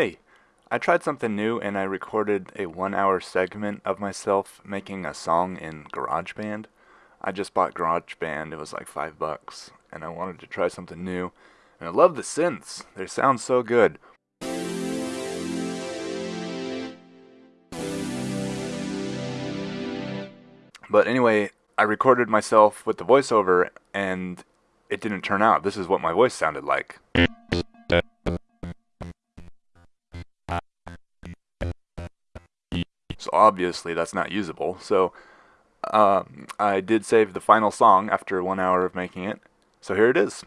Hey, I tried something new and I recorded a one hour segment of myself making a song in GarageBand. I just bought GarageBand, it was like five bucks, and I wanted to try something new. And I love the synths, they sound so good. But anyway, I recorded myself with the voiceover and it didn't turn out. This is what my voice sounded like. So obviously that's not usable. So um, I did save the final song after one hour of making it. So here it is.